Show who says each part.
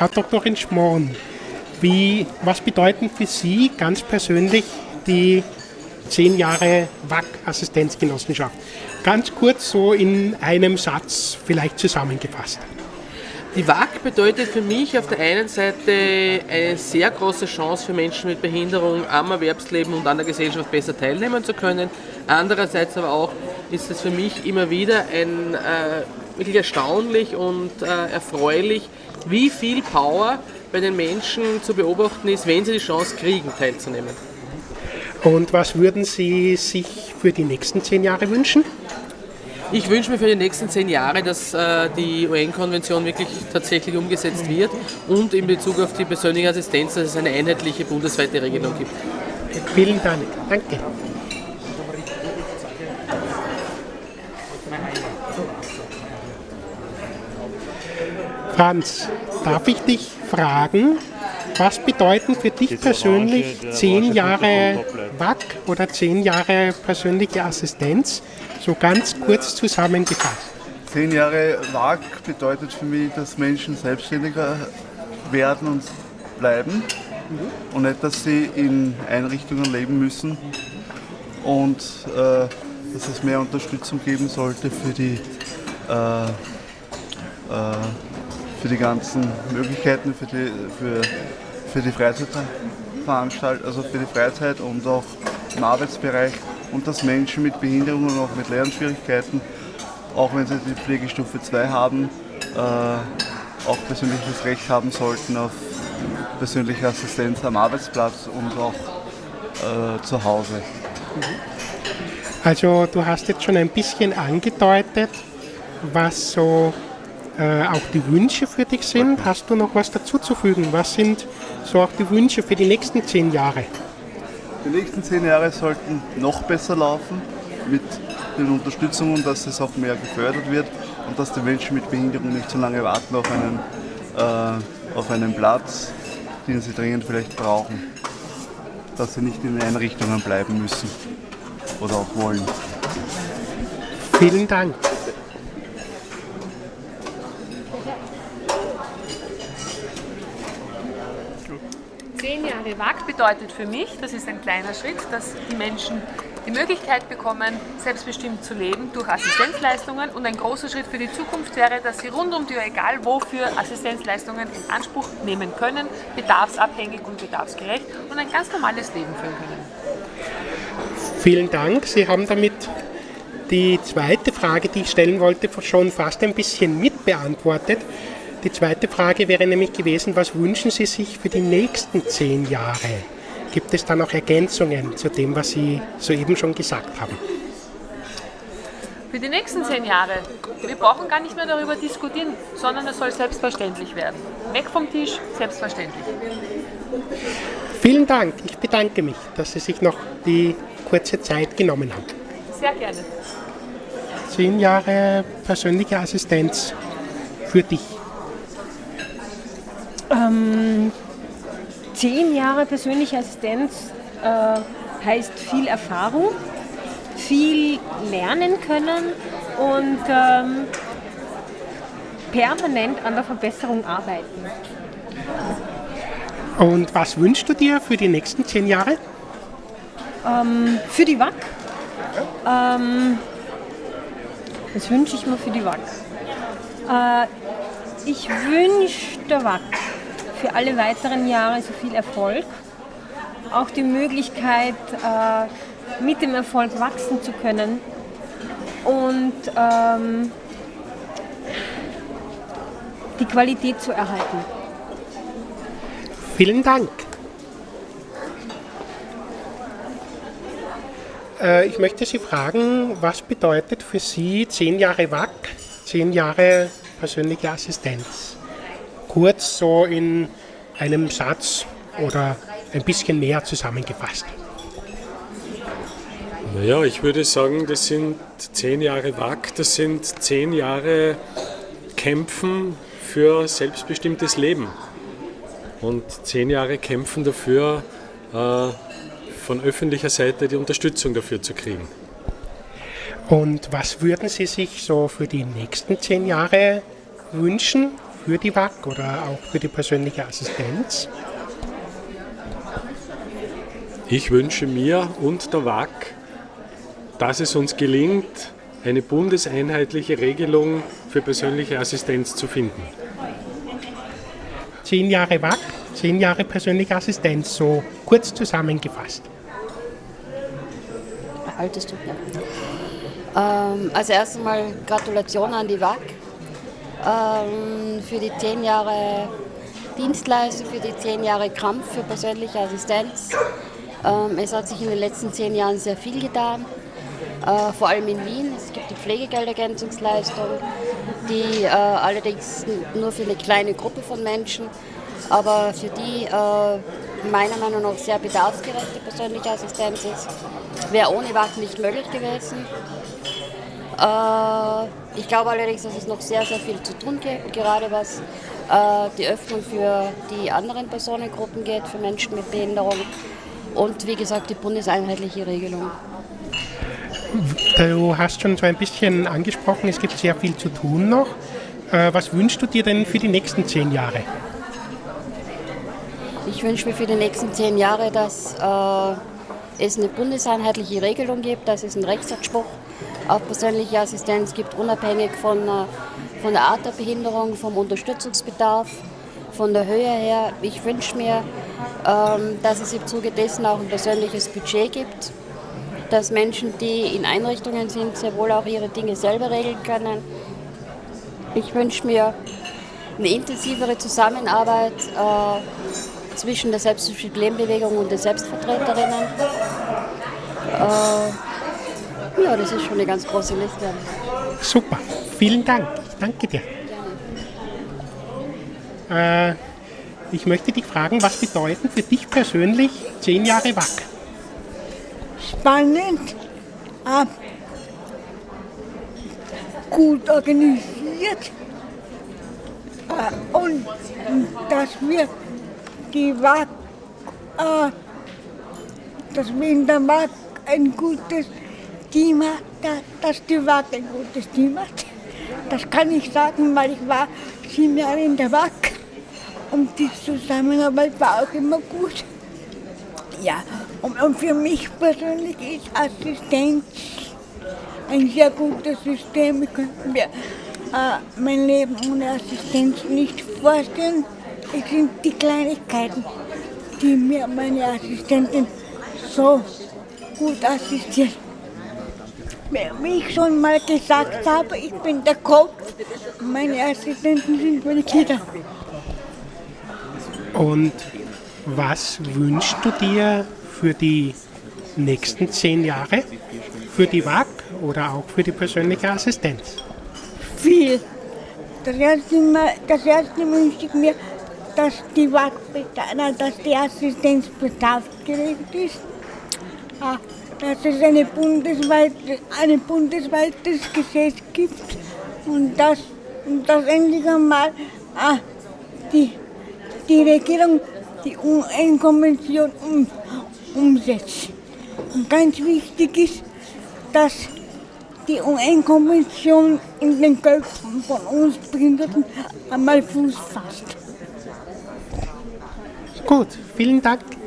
Speaker 1: Frau Doktorin Schmohn, wie, was bedeuten für Sie ganz persönlich die zehn Jahre WAC-Assistenzgenossenschaft? Ganz kurz so in einem Satz vielleicht zusammengefasst.
Speaker 2: Die WAG bedeutet für mich auf der einen Seite eine sehr große Chance für Menschen mit Behinderung am Erwerbsleben und an der Gesellschaft besser teilnehmen zu können. Andererseits aber auch ist es für mich immer wieder ein, äh, wirklich erstaunlich und äh, erfreulich, wie viel Power bei den Menschen zu beobachten ist, wenn sie die Chance kriegen, teilzunehmen.
Speaker 1: Und was würden Sie sich für die nächsten zehn Jahre wünschen?
Speaker 2: Ich wünsche mir für die nächsten zehn Jahre, dass äh, die UN-Konvention wirklich tatsächlich umgesetzt wird und in Bezug auf die persönliche Assistenz, dass es eine einheitliche bundesweite Regelung gibt.
Speaker 1: Vielen Dank. Danke. Franz, darf ich dich fragen, was bedeuten für dich persönlich zehn Jahre WAC oder zehn Jahre persönliche Assistenz? So ganz kurz zusammengefasst.
Speaker 3: Zehn Jahre WAG bedeutet für mich, dass Menschen selbstständiger werden und bleiben mhm. und nicht, dass sie in Einrichtungen leben müssen und äh, dass es mehr Unterstützung geben sollte für die, äh, äh, für die ganzen Möglichkeiten, für die, für, für die Freizeitveranstaltung, also für die Freizeit und auch im Arbeitsbereich und dass Menschen mit Behinderungen und auch mit Lernschwierigkeiten, auch wenn sie die Pflegestufe 2 haben, äh, auch persönliches Recht haben sollten auf persönliche Assistenz am Arbeitsplatz und auch äh, zu Hause.
Speaker 1: Also du hast jetzt schon ein bisschen angedeutet, was so äh, auch die Wünsche für dich sind. Hast du noch was dazuzufügen? Was sind so auch die Wünsche für die nächsten zehn Jahre?
Speaker 3: Die nächsten zehn Jahre sollten noch besser laufen mit den Unterstützungen, dass es auch mehr gefördert wird und dass die Menschen mit Behinderung nicht so lange warten auf einen, äh, auf einen Platz, den sie dringend vielleicht brauchen. Dass sie nicht in Einrichtungen bleiben müssen oder auch wollen.
Speaker 1: Vielen Dank.
Speaker 4: Zehn Jahre WAG bedeutet für mich, das ist ein kleiner Schritt, dass die Menschen die Möglichkeit bekommen, selbstbestimmt zu leben durch Assistenzleistungen und ein großer Schritt für die Zukunft wäre, dass sie rund um die Uhr, egal wofür, Assistenzleistungen in Anspruch nehmen können, bedarfsabhängig und bedarfsgerecht und ein ganz normales Leben führen können.
Speaker 1: Vielen Dank. Sie haben damit die zweite Frage, die ich stellen wollte, schon fast ein bisschen mitbeantwortet. Die zweite Frage wäre nämlich gewesen, was wünschen Sie sich für die nächsten zehn Jahre? Gibt es da noch Ergänzungen zu dem, was Sie soeben schon gesagt haben?
Speaker 4: Für die nächsten zehn Jahre, wir brauchen gar nicht mehr darüber diskutieren, sondern es soll selbstverständlich werden. Weg vom Tisch, selbstverständlich.
Speaker 1: Vielen Dank. Ich bedanke mich, dass Sie sich noch die kurze Zeit genommen haben.
Speaker 4: Sehr gerne.
Speaker 1: Zehn Jahre persönliche Assistenz für dich.
Speaker 5: Ähm, zehn Jahre persönliche Assistenz äh, heißt viel Erfahrung, viel lernen können und ähm, permanent an der Verbesserung arbeiten.
Speaker 1: Und was wünschst du dir für die nächsten zehn Jahre?
Speaker 5: Ähm, für die WAC? Ähm, was wünsche ich mir für die WAC? Äh, ich wünsche der WAC für alle weiteren Jahre so viel Erfolg. Auch die Möglichkeit, äh, mit dem Erfolg wachsen zu können und ähm, die Qualität zu erhalten.
Speaker 1: Vielen Dank. Äh, ich möchte Sie fragen, was bedeutet für Sie zehn Jahre WAC, zehn Jahre persönliche Assistenz? Kurz so in einem Satz oder ein bisschen mehr zusammengefasst?
Speaker 6: Naja, ich würde sagen, das sind zehn Jahre WAC, das sind zehn Jahre Kämpfen für selbstbestimmtes Leben und zehn Jahre Kämpfen dafür, äh, von öffentlicher Seite die Unterstützung dafür zu kriegen.
Speaker 1: Und was würden Sie sich so für die nächsten zehn Jahre wünschen für die WAC oder auch für die persönliche Assistenz?
Speaker 6: Ich wünsche mir und der WAC, dass es uns gelingt, eine bundeseinheitliche Regelung für persönliche Assistenz zu finden.
Speaker 1: Zehn Jahre WAC, zehn Jahre persönliche Assistenz, so kurz zusammengefasst.
Speaker 7: Altes tut mir. Ähm, also erst einmal Gratulation an die WAC für die zehn Jahre Dienstleistung, für die zehn Jahre Kampf für persönliche Assistenz. Ähm, es hat sich in den letzten zehn Jahren sehr viel getan, äh, vor allem in Wien. Es gibt die Pflegegeldergänzungsleistung, die äh, allerdings nur für eine kleine Gruppe von Menschen, aber für die äh, meiner Meinung nach sehr bedarfsgerechte persönliche Assistenz ist. Wäre ohne WAC nicht möglich gewesen. Äh, ich glaube allerdings, dass es noch sehr, sehr viel zu tun gibt, gerade was äh, die Öffnung für die anderen Personengruppen geht, für Menschen mit Behinderung und wie gesagt die bundeseinheitliche Regelung.
Speaker 1: Du hast schon so ein bisschen angesprochen, es gibt sehr viel zu tun noch. Äh, was wünschst du dir denn für die nächsten zehn Jahre?
Speaker 7: Ich wünsche mir für die nächsten zehn Jahre, dass es eine bundeseinheitliche Regelung gibt, dass es einen Rechtsanspruch auf persönliche Assistenz gibt, unabhängig von, äh, von der Art der Behinderung, vom Unterstützungsbedarf, von der Höhe her. Ich wünsche mir, ähm, dass es im Zuge dessen auch ein persönliches Budget gibt, dass Menschen, die in Einrichtungen sind, sehr wohl auch ihre Dinge selber regeln können. Ich wünsche mir eine intensivere Zusammenarbeit äh, zwischen der Selbstbestimmten und den Selbstvertreterinnen. Äh, ja, das ist schon eine ganz große Liste.
Speaker 1: Super, vielen Dank. Ich danke dir. Äh, ich möchte dich fragen, was bedeuten für dich persönlich zehn Jahre WAC?
Speaker 8: Spannend, äh, gut organisiert äh, und dass wir die WAC, äh, dass wir in der WAC ein gutes Team hat, dass die WAC ein gutes Team hat. Das kann ich sagen, weil ich war sieben Jahre in der WAC und die Zusammenarbeit war auch immer gut. Ja, und, und für mich persönlich ist Assistenz ein sehr gutes System. Ich könnte mir äh, mein Leben ohne Assistenz nicht vorstellen. Es sind die Kleinigkeiten, die mir meine Assistentin so gut assistiert. Wie ich schon mal gesagt habe, ich bin der Kopf, meine Assistenten sind meine Kinder.
Speaker 1: Und was wünschst du dir für die nächsten zehn Jahre? Für die WAG oder auch für die persönliche Assistenz?
Speaker 8: Viel. Das erste, Mal, das erste wünsche ich mir, dass die WAG, dass die Assistenz bedarfsgerecht ist, ah, dass es eine bundesweite, ein bundesweites Gesetz gibt und dass, und dass endlich einmal ah, die die Regierung die UN-Konvention um, umsetzt. Und ganz wichtig ist, dass die UN-Konvention in den Köpfen von uns Behinderten einmal Fuß fasst.
Speaker 1: Gut, vielen Dank.